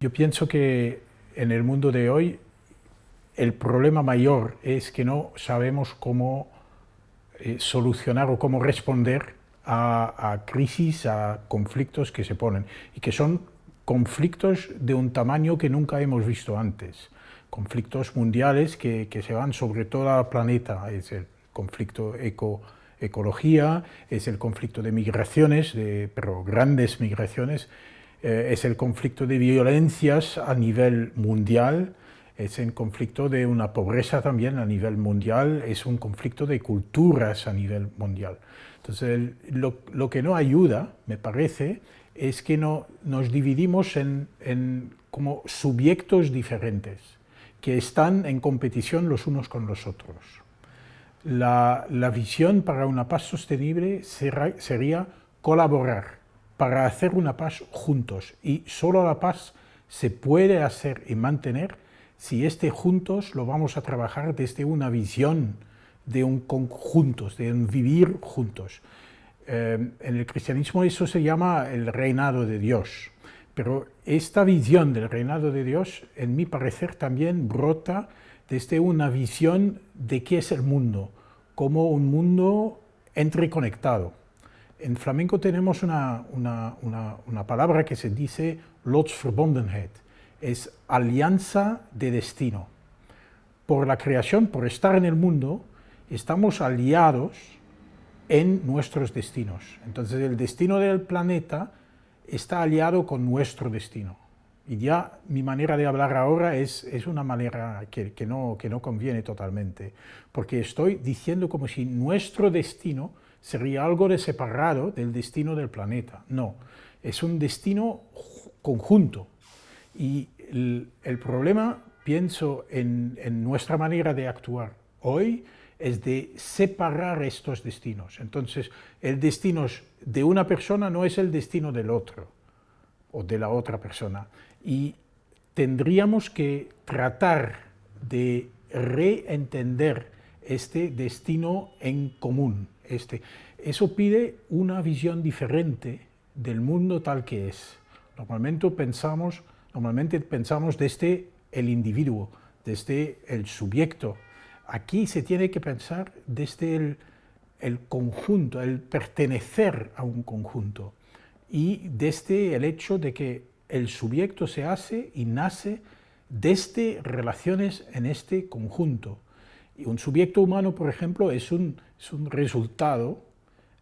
Yo pienso que en el mundo de hoy el problema mayor es que no sabemos cómo eh, solucionar o cómo responder a, crisis, a conflictos que se ponen y que son conflictos de un tamaño que nunca hemos visto antes, conflictos mundiales que, se van sobre todo el planeta, es el conflicto eco, ecología, es el conflicto de migraciones, de, pero grandes migraciones, eh, es el conflicto de violencias a nivel mundial, es el conflicto de una pobreza también a nivel mundial, es un conflicto de culturas a nivel mundial. Entonces, lo, que no ayuda, me parece, es que no, nos dividimos en, como subiectos diferentes, que están en competición los unos con los otros. La visión para una paz sostenible sería colaborar, para hacer una paz juntos y solo la paz se puede hacer y mantener si este juntos lo vamos a trabajar desde una visión de un conjuntos, de un vivir juntos. Eh, en el cristianismo eso se llama el reinado de Dios, pero esta visión del reinado de Dios, en mi parecer, también brota desde una visión de qué es el mundo, como un mundo entreconectado. En flamenco tenemos una, palabra que se dice Lotsverbondenheid, es alianza de destino. Por la creación, por estar en el mundo, estamos aliados en nuestros destinos. Entonces el destino del planeta está aliado con nuestro destino. Y ya mi manera de hablar ahora es, una manera que, no, que no conviene totalmente, porque estoy diciendo como si nuestro destino sería algo de separado del destino del planeta. No, es un destino conjunto. Y el, problema, pienso, en, nuestra manera de actuar hoy, es de separar estos destinos. Entonces, el destino de una persona no es el destino del otro, o de la otra persona. Y tendríamos que tratar de reentender este destino en común. Este. Eso pide una visión diferente del mundo tal que es. Normalmente pensamos, normalmente pensamos desde el individuo, desde el sujeto. Aquí se tiene que pensar desde el, el conjunto, el pertenecer a un conjunto y desde el hecho de que el sujeto se hace y nace desde relaciones en este conjunto. Y un sujeto humano, por ejemplo, es un, es un resultado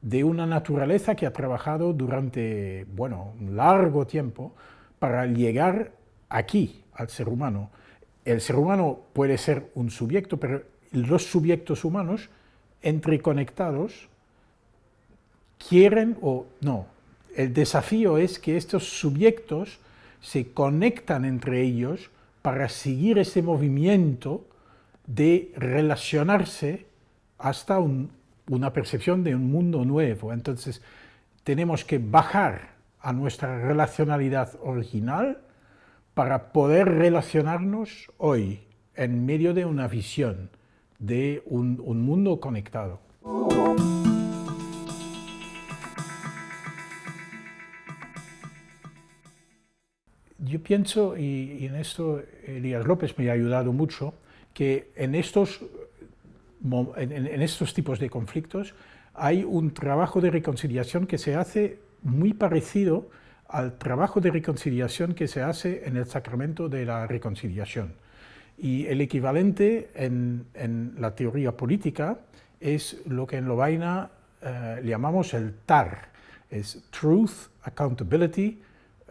de una naturaleza que ha trabajado durante, bueno, un largo tiempo para llegar aquí, al ser humano. El ser humano puede ser un sujeto, pero los sujetos humanos, entreconectados, quieren o no. El desafío es que estos sujetos se conectan entre ellos para seguir ese movimiento de relacionarse hasta una percepción de un mundo nuevo. Entonces, tenemos que bajar a nuestra relacionalidad original para poder relacionarnos hoy en medio de una visión de un, mundo conectado. Yo pienso, y en esto Elías López me ha ayudado mucho, que en estos, en, estos tipos de conflictos hay un trabajo de reconciliación que se hace muy parecido al trabajo de reconciliación que se hace en el sacramento de la reconciliación. Y el equivalente en, la teoría política es lo que en Lovaina eh, llamamos el TAR, es Truth, Accountability,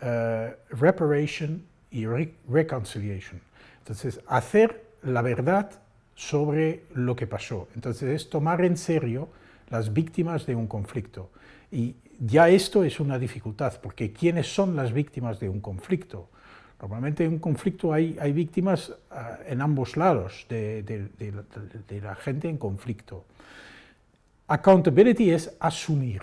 eh, Reparation y Reconciliation. Entonces, hacer la verdad sobre lo que pasó. Entonces es tomar en serio las víctimas de un conflicto. Y ya esto es una dificultad, porque ¿quiénes son las víctimas de un conflicto? Normalmente en un conflicto hay, hay víctimas ah, en ambos lados de, de, la, gente en conflicto. Accountability es asumir,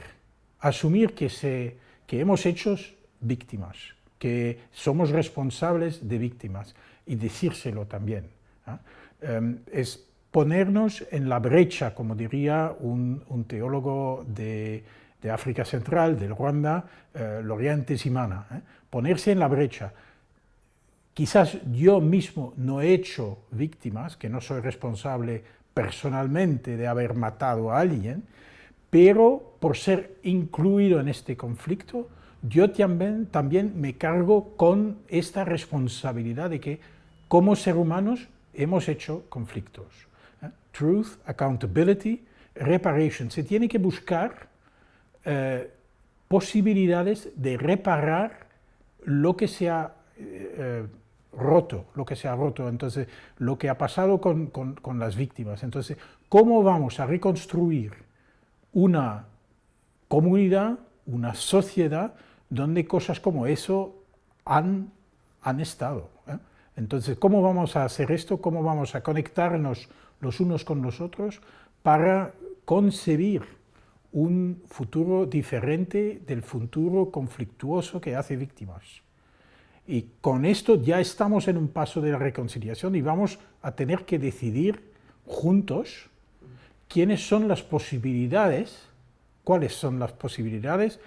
asumir que, se, que hemos hecho víctimas, que somos responsables de víctimas y decírselo también. Em, es ponernos en la brecha, como diría un, teólogo de, África Central, del Ruanda, eh, Loriente Simana, ¿eh? ponerse en la brecha. quizás yo mismo no he hecho víctimas, que no soy responsable personalmente de haber matado a alguien, pero por ser incluido en este conflicto, yo también, también me cargo con esta responsabilidad de que como ser humanos hemos hecho conflictos. ¿eh? Truth, accountability, reparation. Se tiene que buscar eh, posibilidades de reparar lo que se ha eh, roto, lo que se ha roto, entonces lo que ha pasado con, con las víctimas. Entonces, ¿cómo vamos a reconstruir una comunidad, una sociedad, donde cosas como eso han, han estado? Entonces, ¿cómo vamos a hacer esto? ¿Cómo vamos a conectarnos los unos con los otros para concebir un futuro diferente del futuro conflictuoso que hace víctimas? Y con esto ya estamos en un paso de la reconciliación y vamos a tener que decidir juntos quiénes son las posibilidades, cuáles son las posibilidades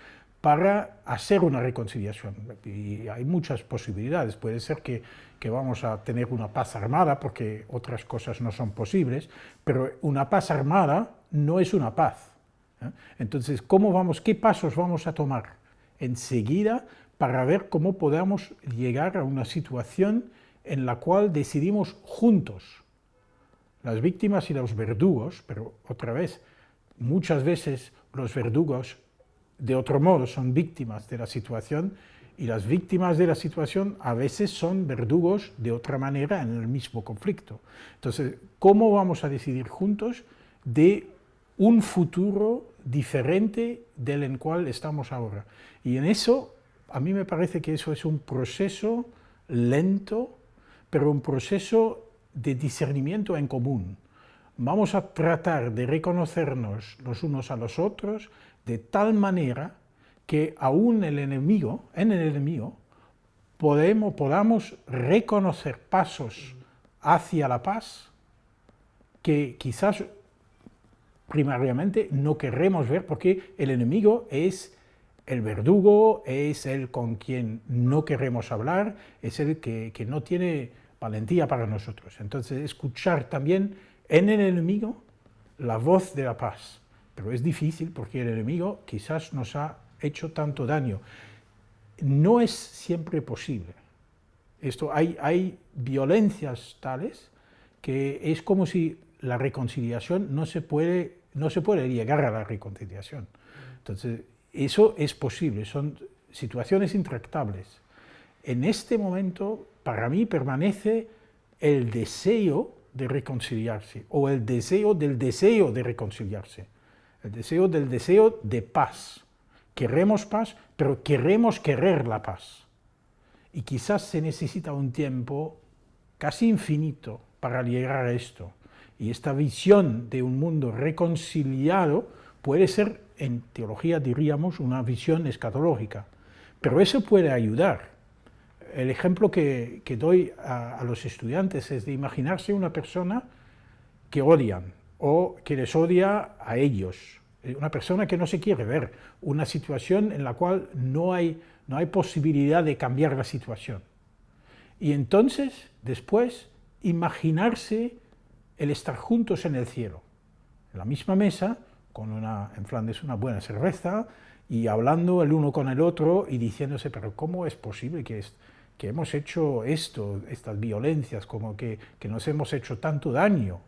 para hacer una reconciliación. Y hay muchas posibilidades, puede ser que, que, vamos a tener una paz armada, porque otras cosas no son posibles, pero una paz armada no es una paz. ¿eh? Entonces, ¿cómo vamos, ¿qué pasos vamos a tomar enseguida para ver cómo podamos llegar a una situación en la cual decidimos juntos las víctimas y los verdugos, pero otra vez, muchas veces los verdugos de otro modo son víctimas de la situación y las víctimas de la situación a veces son verdugos de otra manera en el mismo conflicto. Entonces, ¿cómo vamos a decidir juntos de un futuro diferente del en cual estamos ahora? Y en eso, a mí me parece que eso es un proceso lento, pero un proceso de discernimiento en común. Vamos a tratar de reconocernos los unos a los otros de tal manera que aún el enemigo, en el enemigo, podemos, podamos reconocer pasos hacia la paz que quizás primariamente no queremos ver porque el enemigo es el verdugo, es el con quien no queremos hablar, es el que, que no tiene valentía para nosotros. Entonces, escuchar también en el enemigo la voz de la paz. Pero es difícil porque el enemigo quizás nos ha hecho tanto daño. No es siempre posible. Esto, hay, hay violencias tales que es como si la reconciliación no se puede, no se puede llegar a la reconciliación. Entonces, eso es posible, son situaciones intractables. En este momento para mí permanece el deseo de reconciliarse, o el deseo del deseo de reconciliarse, el deseo del deseo de paz. Queremos paz, pero queremos querer la paz. Y quizás se necesita un tiempo casi infinito para llegar a esto. Y esta visión de un mundo reconciliado puede ser, en teología diríamos, una visión escatológica. Pero eso puede ayudar, el ejemplo que, doy a, los estudiantes es de imaginarse una persona que odian o que les odia a ellos, eh, una persona que no se quiere ver, una situación en la cual no hay, no hay posibilidad de cambiar la situación. Y entonces, después, imaginarse el estar juntos en el cielo, en la misma mesa, con una, en Flandes una buena cerveza, y hablando el uno con el otro y diciéndose, pero ¿cómo es posible que, que hemos hecho esto, estas violencias, como que, nos hemos hecho tanto daño,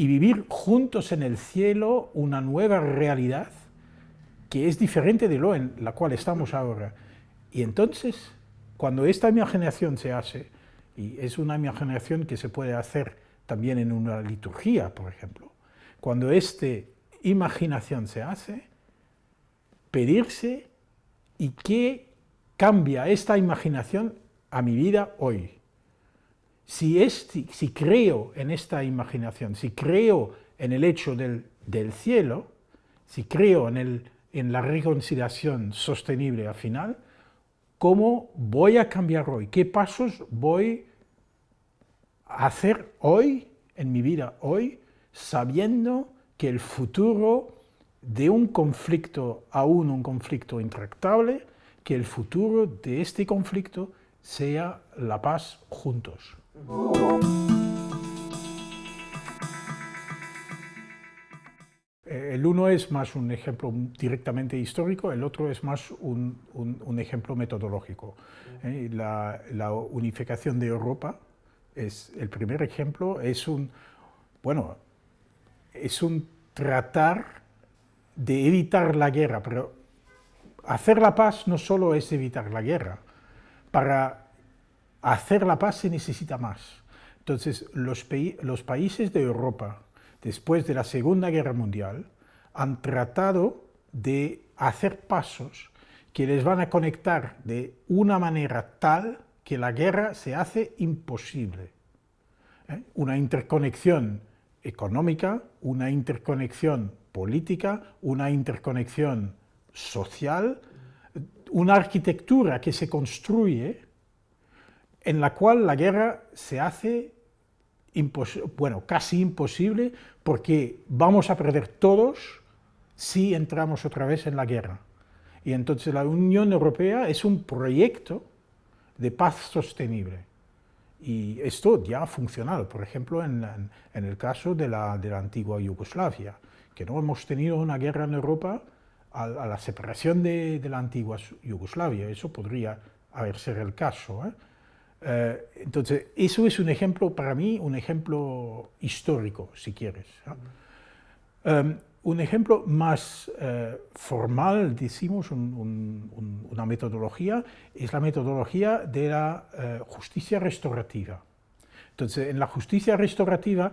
y vivir juntos en el cielo una nueva realidad que es diferente de lo en la cual estamos ahora. Y entonces, cuando esta imaginación se hace, y es una imaginación que se puede hacer también en una liturgia, por ejemplo, cuando esta imaginación se hace, pedirse y que cambia esta imaginación a mi vida hoy. Si, si creo en esta imaginación, si creo en el hecho del, cielo, si creo en, la reconciliación sostenible al final, ¿cómo voy a cambiar hoy? ¿Qué pasos voy a hacer hoy, en mi vida hoy, sabiendo que el futuro de un conflicto, aún un conflicto intractable, que el futuro de este conflicto sea la paz juntos. Eh, el uno es más un ejemplo directamente histórico, el otro es más un, ejemplo metodológico. Eh, la, la, unificación de Europa es el primer ejemplo, es un, bueno, es un tratar de evitar la guerra, pero hacer la paz no solo es evitar la guerra, para hacer la paz se necesita más. Entonces, los, países de Europa, después de la Segunda Guerra Mundial, han tratado de hacer pasos que les van a conectar de una manera tal que la guerra se hace imposible. ¿Eh? Una interconexión económica, una interconexión política, una interconexión social, una arquitectura que se construye en la cual la guerra se hace bueno, casi imposible porque vamos a perder todos si entramos otra vez en la guerra. Y entonces la Unión Europea es un proyecto de paz sostenible. Y esto ya ha funcionado, por ejemplo, en, el caso de la, de la, antigua Yugoslavia, que no hemos tenido una guerra en Europa a, la separación de, la antigua Yugoslavia, eso podría haber sido el caso. ¿eh? Eh, entonces, eso es un ejemplo, para mí, un ejemplo histórico, si quieres. Em, un ejemplo más eh, formal, decimos, una metodología, es la metodología de la eh, justicia restaurativa. Entonces, en la justicia restaurativa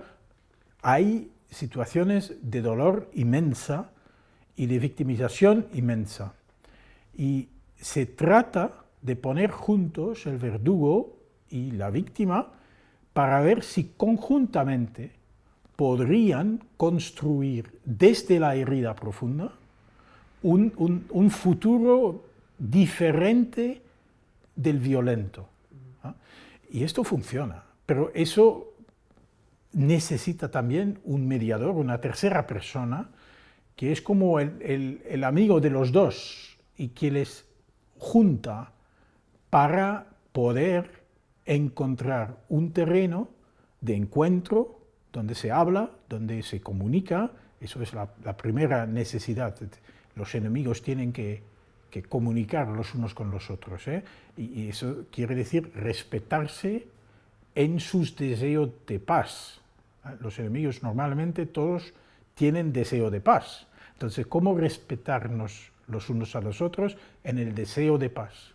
hay situaciones de dolor inmensa y de victimización inmensa. Y se trata de poner juntos el verdugo y la víctima para ver si conjuntamente podrían construir desde la herida profunda un, futuro diferente del violento. ¿ah? Y esto funciona, pero eso necesita también un mediador, una tercera persona, que es como el, el amigo de los dos y que les junta para poder encontrar un terreno de encuentro donde se habla, donde se comunica, eso es la, primera necesidad. Los enemigos tienen que, comunicar los unos con los otros, ¿eh? y, eso quiere decir respetarse en sus deseos de paz. ¿eh? Los enemigos normalmente todos tienen deseo de paz. Entonces, ¿cómo respetarnos los unos a los otros en el deseo de paz?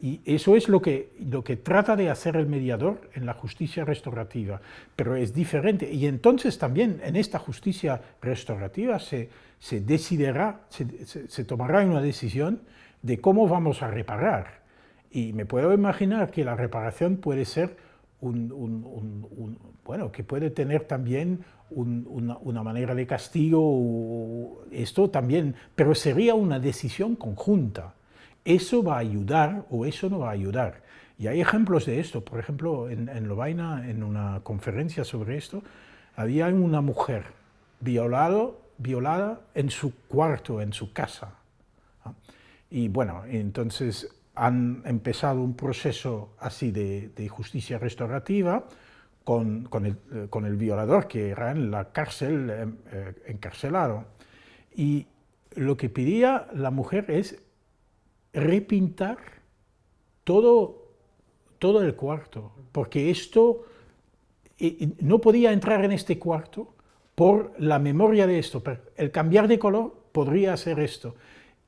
Y eso es lo que, lo que trata de hacer el mediador en la justicia restaurativa, pero es diferente. Y entonces también en esta justicia restaurativa se, se decidirá, se, tomará una decisión de cómo vamos a reparar. Y me puedo imaginar que la reparación puede ser un, bueno, que puede tener también una, una, manera de castigo, esto también, pero sería una decisión conjunta eso va a ayudar o eso no va a ayudar. Y hay ejemplos de esto, por ejemplo, en, en Lovaina, en una conferencia sobre esto, había una mujer violado, violada en su cuarto, en su casa. Y bueno, entonces han empezado un proceso así de, justicia restaurativa con, con, el, eh, con, el, violador que era en la cárcel, eh, eh, encarcelado. Y lo que pedía la mujer es repintar todo, todo el cuarto, porque esto no podía entrar en este cuarto por la memoria de esto, el cambiar de color podría hacer esto.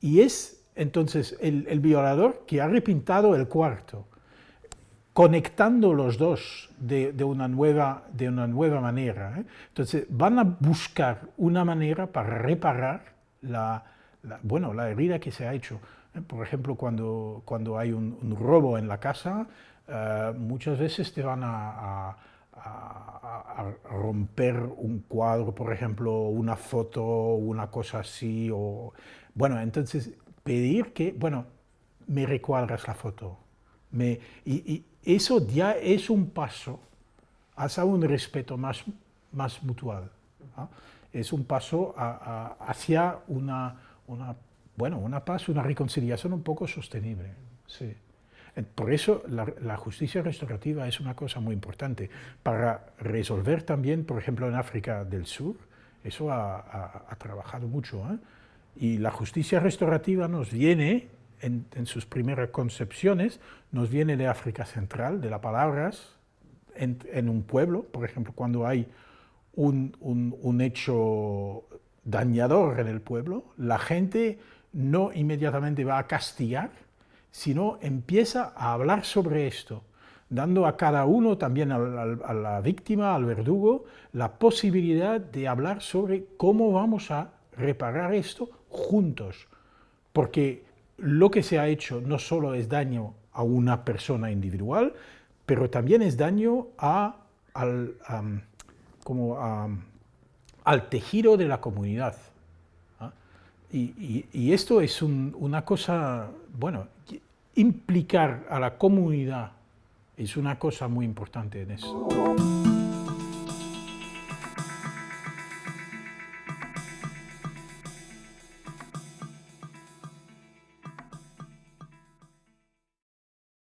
Y es entonces el, violador que ha repintado el cuarto, conectando los dos de, una, nueva, de una nueva manera. ¿eh? Entonces van a buscar una manera para reparar la, bueno, la herida que se ha hecho. Por ejemplo, cuando, cuando hay un, robo en la casa, eh, muchas veces te van a, romper un cuadro, por ejemplo, una foto, una cosa así, o... Bueno, entonces pedir que, bueno, me recuadras la foto. Me, y, eso ya es un paso hacia un respeto más, más mutual. Es un paso hacia una, una bueno, una paz, una reconciliación un poco sostenible. Sí. Por eso la, justicia restaurativa es una cosa muy importante, para resolver también, por ejemplo, en África del Sur, eso ha, trabajado mucho, ¿eh? y la justicia restaurativa nos viene, en, sus primeras concepciones, nos viene de África Central, de las palabras, en, un pueblo, por ejemplo, cuando hay un, un hecho dañador en el pueblo, la gente no inmediatamente va a castigar, sino empieza a hablar sobre esto, dando a cada uno, también a la, víctima, al verdugo, la posibilidad de hablar sobre cómo vamos a reparar esto juntos. Porque lo que se ha hecho no solo es daño a una persona individual, pero también es daño a, al, tejido de la comunidad. Y, esto es una cosa, bueno, implicar a la comunidad es una cosa muy importante en eso.